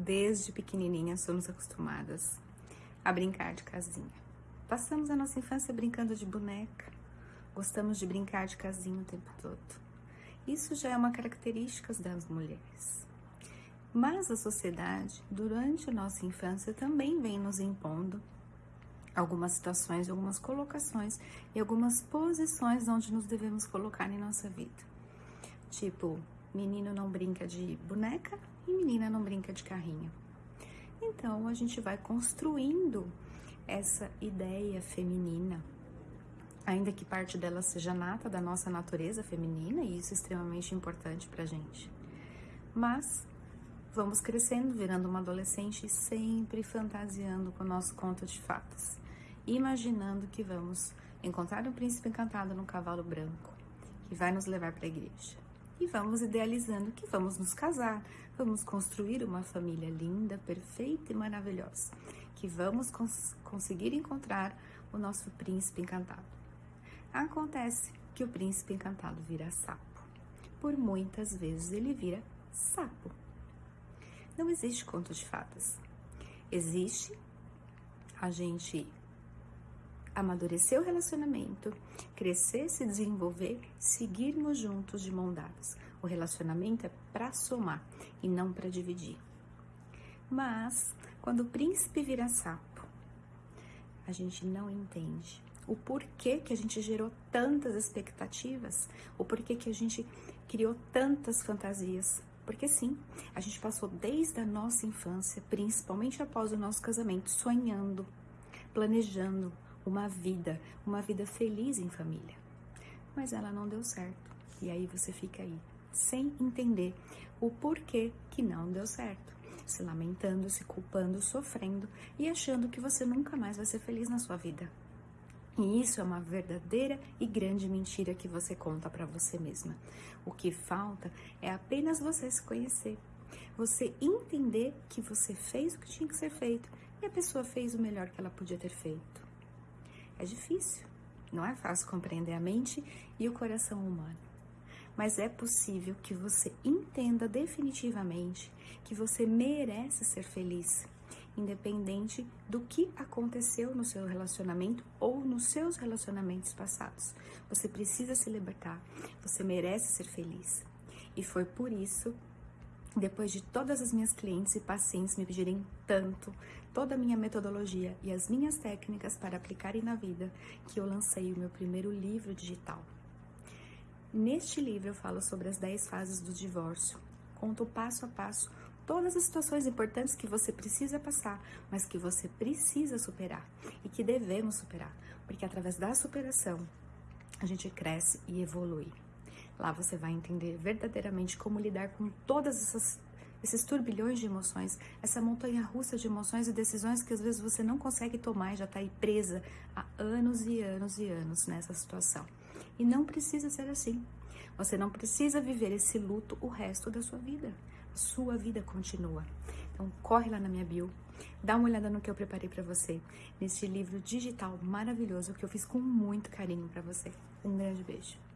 desde pequenininha somos acostumadas a brincar de casinha. Passamos a nossa infância brincando de boneca, gostamos de brincar de casinha o tempo todo. Isso já é uma característica das mulheres. Mas a sociedade, durante a nossa infância, também vem nos impondo algumas situações, algumas colocações e algumas posições onde nos devemos colocar em nossa vida. Tipo, menino não brinca de boneca e menina não brinca de carrinho. Então a gente vai construindo essa ideia feminina, ainda que parte dela seja nata da nossa natureza feminina, e isso é extremamente importante pra gente. Mas vamos crescendo, virando uma adolescente e sempre fantasiando com o nosso conto de fadas, imaginando que vamos encontrar um príncipe encantado num cavalo branco que vai nos levar para a igreja e vamos idealizando que vamos nos casar, vamos construir uma família linda, perfeita e maravilhosa, que vamos cons conseguir encontrar o nosso príncipe encantado. Acontece que o príncipe encantado vira sapo. Por muitas vezes ele vira sapo. Não existe conto de fadas. Existe a gente amadurecer o relacionamento, crescer, se desenvolver, seguirmos juntos de mão dadas. O relacionamento é para somar e não para dividir. Mas quando o príncipe vira sapo, a gente não entende o porquê que a gente gerou tantas expectativas, o porquê que a gente criou tantas fantasias. Porque sim, a gente passou desde a nossa infância, principalmente após o nosso casamento, sonhando, planejando, uma vida, uma vida feliz em família. Mas ela não deu certo. E aí você fica aí, sem entender o porquê que não deu certo. Se lamentando, se culpando, sofrendo e achando que você nunca mais vai ser feliz na sua vida. E isso é uma verdadeira e grande mentira que você conta para você mesma. O que falta é apenas você se conhecer. Você entender que você fez o que tinha que ser feito e a pessoa fez o melhor que ela podia ter feito. É difícil, não é fácil compreender a mente e o coração humano. Mas é possível que você entenda definitivamente que você merece ser feliz, independente do que aconteceu no seu relacionamento ou nos seus relacionamentos passados. Você precisa se libertar, você merece ser feliz. E foi por isso depois de todas as minhas clientes e pacientes me pedirem tanto toda a minha metodologia e as minhas técnicas para aplicarem na vida, que eu lancei o meu primeiro livro digital. Neste livro eu falo sobre as 10 fases do divórcio, conto passo a passo todas as situações importantes que você precisa passar, mas que você precisa superar e que devemos superar, porque através da superação a gente cresce e evolui. Lá você vai entender verdadeiramente como lidar com todas essas esses turbilhões de emoções, essa montanha russa de emoções e decisões que às vezes você não consegue tomar e já está aí presa há anos e anos e anos nessa situação. E não precisa ser assim. Você não precisa viver esse luto o resto da sua vida. Sua vida continua. Então corre lá na minha bio, dá uma olhada no que eu preparei para você, nesse livro digital maravilhoso que eu fiz com muito carinho para você. Um grande beijo.